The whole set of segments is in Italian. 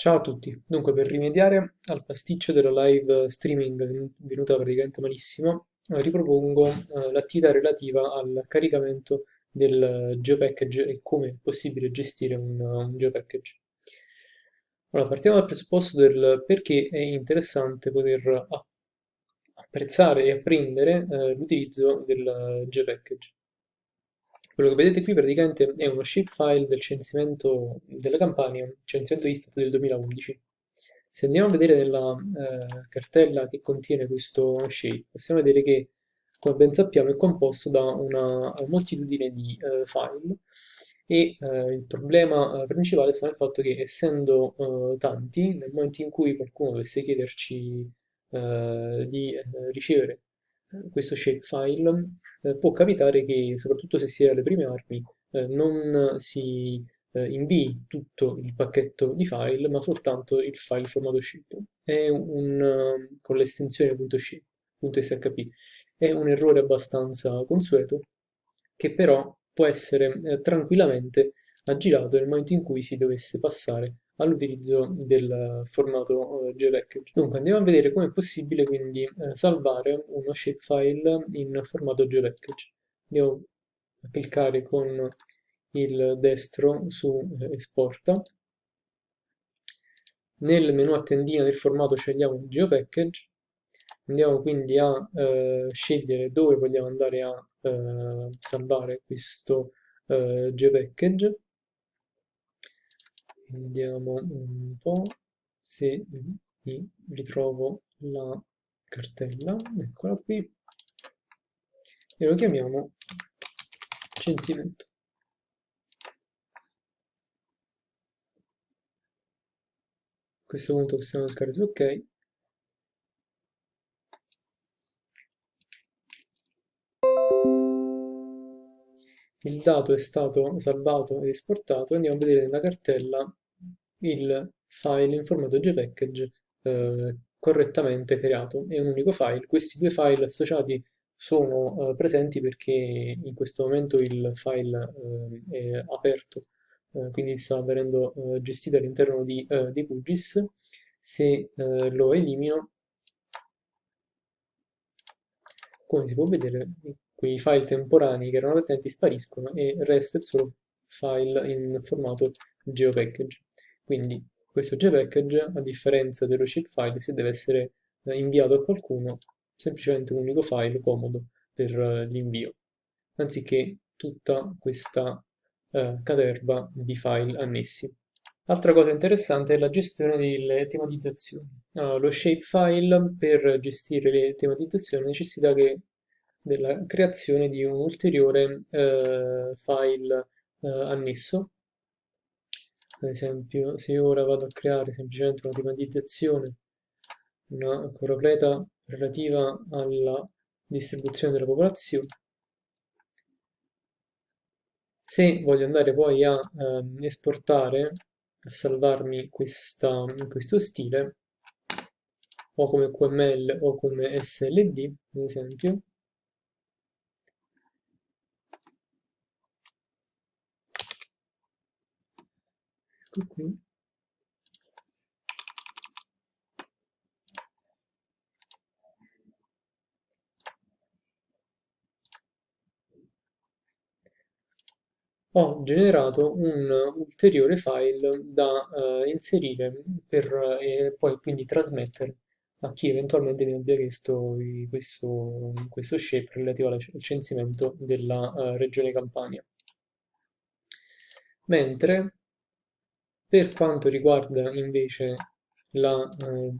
Ciao a tutti, dunque per rimediare al pasticcio della live streaming venu- venuta praticamente malissimo, eh, ripropongo eh, l'attività relativa al caricamento del geopackage e come è possibile gestire un, un geopackage. Allora, partiamo dal presupposto del perché è interessante poter apprezzare e apprendere eh, l'utilizzo del geopackage. Quello che vedete qui praticamente è uno shapefile del censimento della Campania, censimento Istat del 2011. Se andiamo a vedere nella eh, cartella che contiene questo shape, possiamo vedere che, come ben sappiamo, è composto da una moltitudine di eh, file e eh, il problema eh, principale sta nel fatto che essendo eh, tanti, nel momento in cui qualcuno dovesse chiederci eh, di ricevere questo shapefile, eh, può capitare che, soprattutto se si è alle prime armi, eh, non si eh, invii tutto il pacchetto di file, ma soltanto il file formato shape. È un, con l'estensione .shape, .shp. È un errore abbastanza consueto, che però può essere tranquillamente aggirato nel momento in cui si dovesse passare all'utilizzo del formato eh, JPackage. Dunque andiamo a vedere come è possibile quindi eh, salvare uno shapefile in formato JPackage. Andiamo a cliccare con il destro su eh, esporta. Nel menu a tendina del formato scegliamo GeoPackage, andiamo quindi a eh, scegliere dove vogliamo andare a eh, salvare questo eh, GeoPackage vediamo un po' se ritrovo la cartella, eccola qui, e lo chiamiamo censimento. A questo punto possiamo cliccare su ok. Il dato è stato salvato ed esportato. Andiamo a vedere nella cartella il file in formato JPackage eh, correttamente creato. È un unico file. Questi due file associati sono eh, presenti perché in questo momento il file eh, è aperto, eh, quindi sta venendo eh, gestito all'interno di, eh, di QGIS. Se lo elimino, come si può vedere, quei file temporanei che erano presenti spariscono e resta il solo file in formato geopackage. Quindi questo JPackage, a differenza dello shapefile, se deve essere eh, inviato a qualcuno, semplicemente un unico file comodo per eh, l'invio, anziché tutta questa eh, caterva di file annessi. Altra cosa interessante è la gestione delle tematizzazioni. Allora, lo shapefile per gestire le tematizzazioni necessita della creazione di un ulteriore eh, file eh, annesso ad esempio se io ora vado a creare semplicemente una tematizzazione una completa relativa alla distribuzione della popolazione se voglio andare poi a eh, esportare a salvarmi questa, questo stile o come QML o come SLD ad esempio ecco qui ho generato un ulteriore file da uh, inserire per, e poi quindi trasmettere a chi eventualmente mi abbia chiesto questo, questo shape relativo al censimento della uh, regione Campania. Mentre per quanto riguarda invece la eh,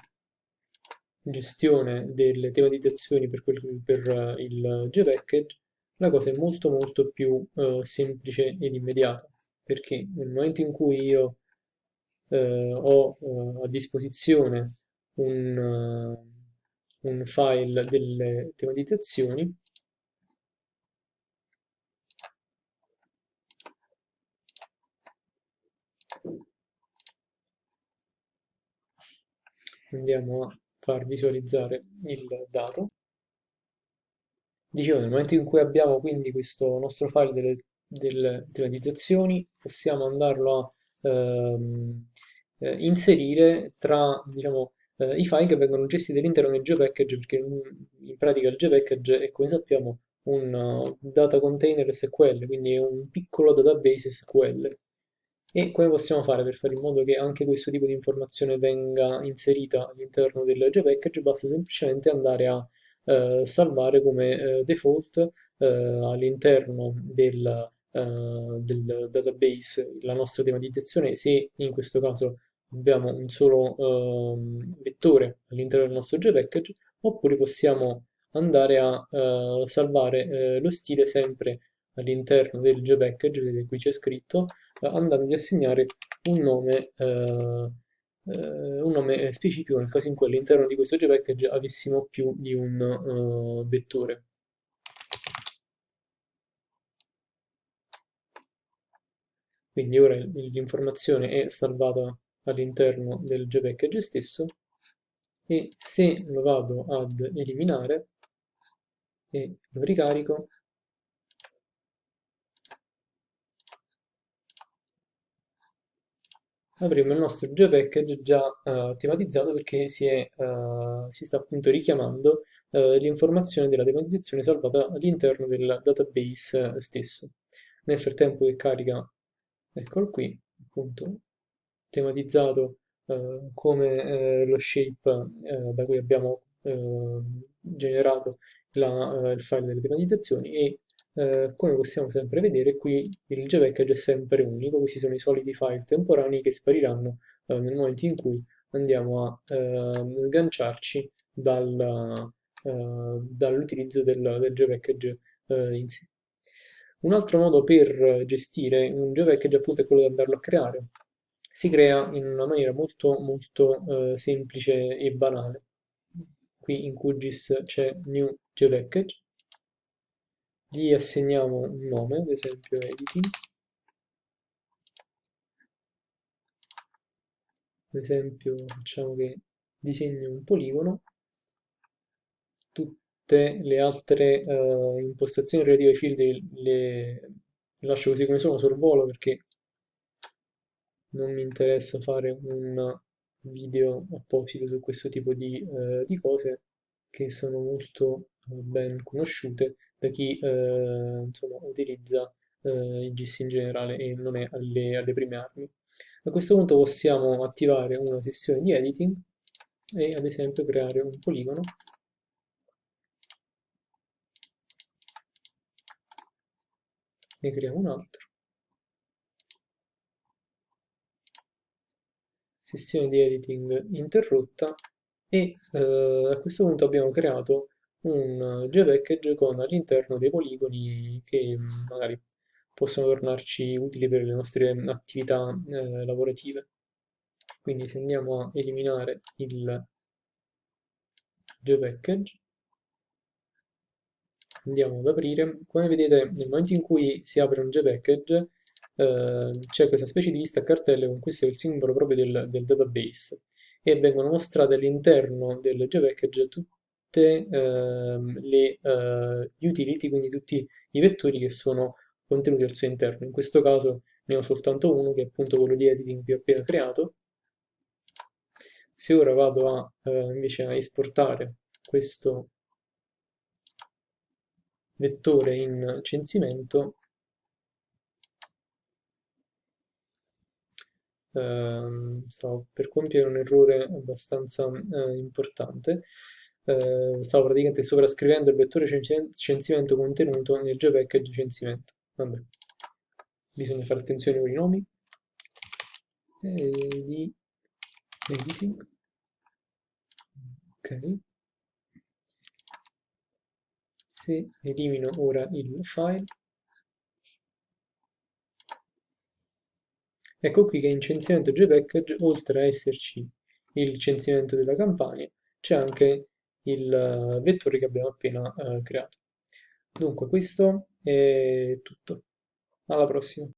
gestione delle tematizzazioni per, quel, per uh, il GeoPackage, la cosa è molto molto più uh, semplice ed immediata, perché nel momento in cui io uh, ho a disposizione un, un file delle tematizzazioni, andiamo a far visualizzare il dato. Dicevo, nel momento in cui abbiamo quindi questo nostro file delle, delle tematizzazioni, possiamo andarlo a ehm, eh, inserire tra, diciamo, eh, i file che vengono gestiti all'interno del GeoPackage, perché in, pratica il GeoPackage è, come sappiamo, un uh, data container SQL, quindi è un piccolo database SQL. E come possiamo fare per fare in modo che anche questo tipo di informazione venga inserita all'interno del GeoPackage? Basta semplicemente andare a eh, salvare come eh, default eh, all'interno del, eh, del database la nostra tematizzazione se in questo caso abbiamo un solo ehm, vettore all'interno del nostro GeoPackage oppure possiamo andare a uh, salvare uh, lo stile sempre all'interno del GeoPackage, vedete qui c'è scritto, uh, andando ad assegnare un nome, un nome specifico nel caso in cui all'interno di questo GeoPackage avessimo più di un vettore. Quindi ora l'informazione è salvata all'interno del GeoPackage stesso e se lo vado ad eliminare e lo ricarico avremo il nostro GeoPackage già uh, tematizzato perché si, è, uh, si, sta appunto richiamando uh, l'informazione della tematizzazione salvata all'interno del database stesso. Nel frattempo che carica, eccolo qui, appunto tematizzato come lo shape da cui abbiamo generato la, eh, il file delle tematizzazioni e eh, come possiamo sempre vedere qui il JPackage è sempre unico, questi sono i soliti file temporanei che spariranno eh, nel momento in cui andiamo a eh, sganciarci dal, eh, dall'utilizzo del, del JPackage eh, in sé. Un altro modo per gestire un JPackage appunto è quello di andarlo a creare. Si crea in una maniera molto molto semplice e banale qui in QGIS c'è new geopackage, gli assegniamo un nome, ad esempio editing, ad esempio facciamo che disegni un poligono, tutte le altre uh, impostazioni relative ai filtri le, lascio così come sono, sorvolo perché non mi interessa fare un video apposito su questo tipo di, eh, di cose che sono molto eh, ben conosciute da chi eh, insomma, utilizza eh, il GIS in generale e non è alle, alle prime armi. A questo punto possiamo attivare una sessione di editing e ad esempio creare un poligono ne creiamo un altro sessione di editing interrotta e eh, a questo punto abbiamo creato un geopackage con all'interno dei poligoni che magari possono tornarci utili per le nostre attività eh, lavorative. Quindi se andiamo a eliminare il geopackage, andiamo ad aprire, come vedete nel momento in cui si apre un geopackage eh, c'è questa specie di lista a cartelle con questo è il simbolo proprio del, del database e vengono mostrate all'interno del GeoPackage tutte ehm, le uh, utility, quindi tutti i vettori che sono contenuti al suo interno. In questo caso ne ho soltanto uno, che è appunto quello di editing che ho appena creato. Se ora vado a, uh, invece a esportare questo vettore in censimento, eh, stavo per compiere un errore abbastanza eh, importante. Eh, stavo praticamente sovrascrivendo il vettore censimento contenuto nel geopackage censimento. Vabbè, bisogna fare attenzione con i nomi. Di editing. Ok. Se elimino ora il file, Ecco qui che in censimento JPackage, oltre a esserci il censimento della campagna, c'è anche il eh, vettore che abbiamo appena uh, creato. Dunque questo è tutto. Alla prossima.